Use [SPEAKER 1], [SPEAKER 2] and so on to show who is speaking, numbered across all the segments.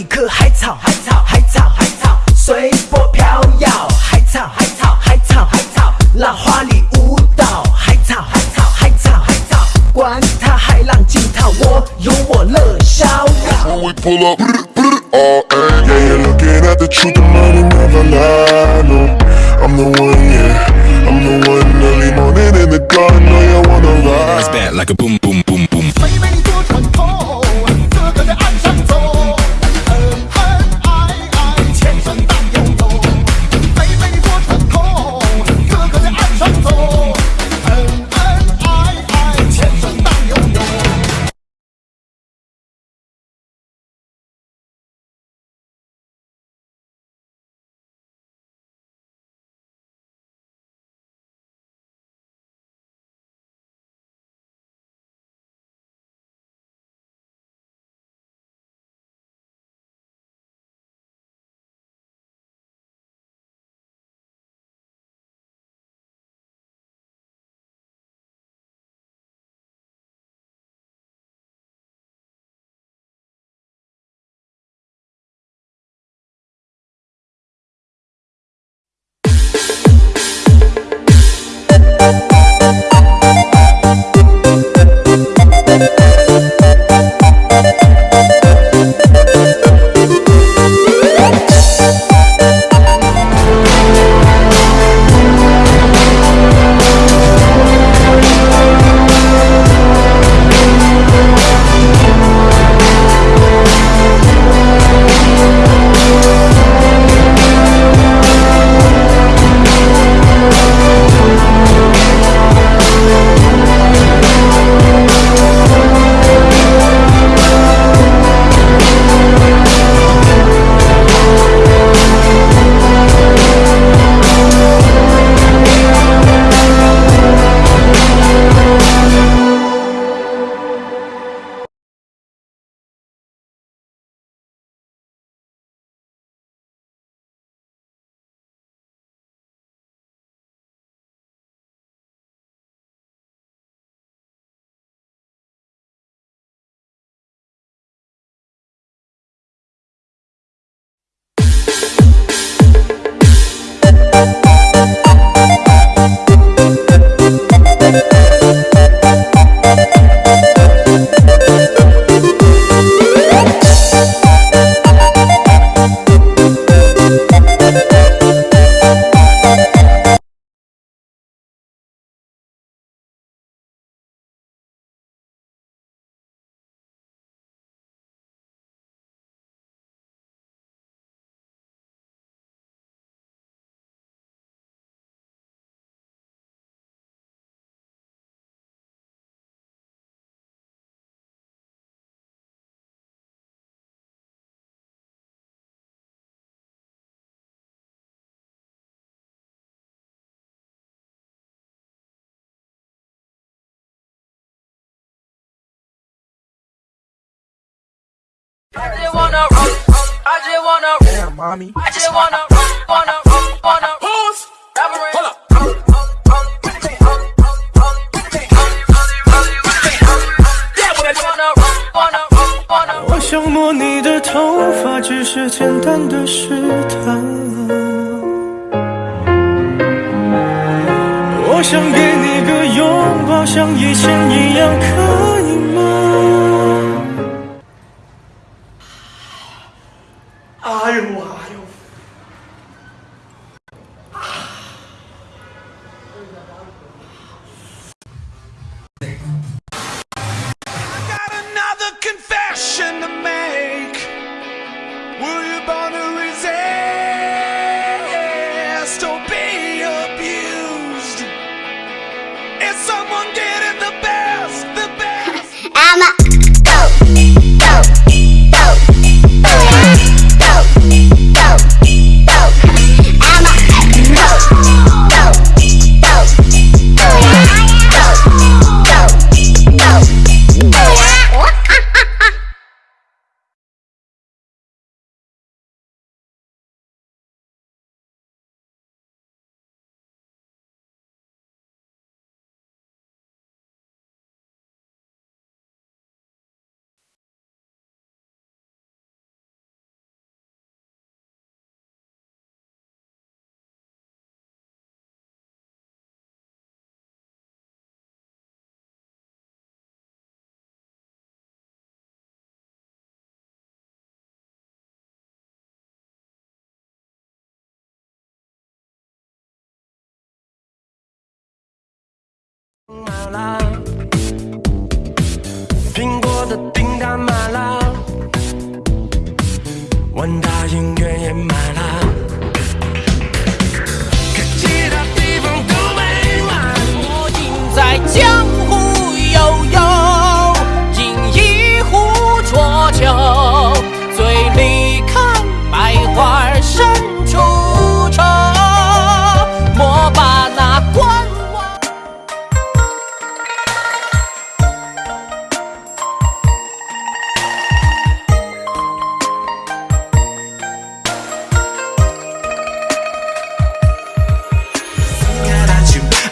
[SPEAKER 1] 一棵海草，海草，海草，海草，随波飘摇，海草，海草，海草，海草，浪花里舞蹈，海草，海草，海草，海草，管它海浪惊涛，我有我乐逍遥。
[SPEAKER 2] Just wanna roll, I just wanna
[SPEAKER 1] Damn, mommy.
[SPEAKER 2] I just wanna roll, wanna roll, wanna pause. Hold up. Wanna roll, wanna roll, wanna
[SPEAKER 3] 我想摸你的头发，只是简单的试探。我想给你个拥抱，像以前一样，可以满了苹果的订单满了，万达影院也满了，可其他地方都没满。
[SPEAKER 1] 我应在江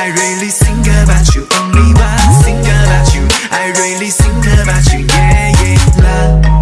[SPEAKER 4] I really think about you. Only one think about you. I really think about you. Yeah, yeah. La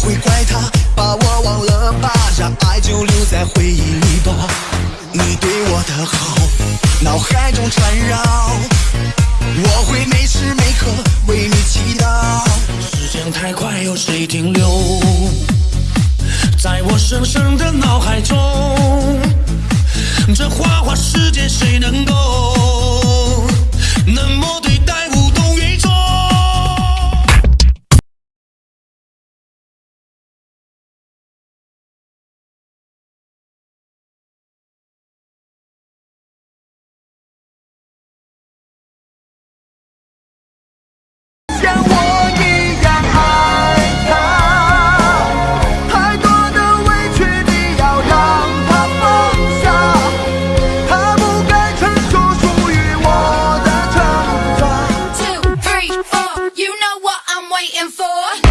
[SPEAKER 4] 会怪他，把我忘了吧，让爱就留在回忆里吧。你对我的好，脑海中缠绕，我会每时每刻为你祈祷。
[SPEAKER 3] 时间太快，有谁停留在我深深的脑海中？这花花世界谁能够
[SPEAKER 5] waiting for.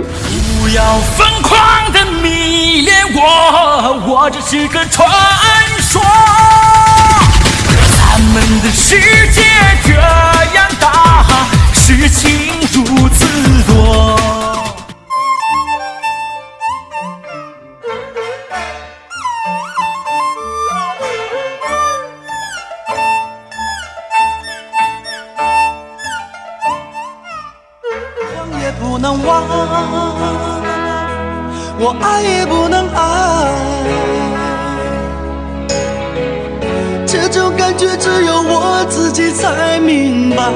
[SPEAKER 3] 不要疯狂的迷恋我，我只是个传说。咱们的世
[SPEAKER 6] 能忘，我爱也不能爱，这种感觉只有我自己才明白。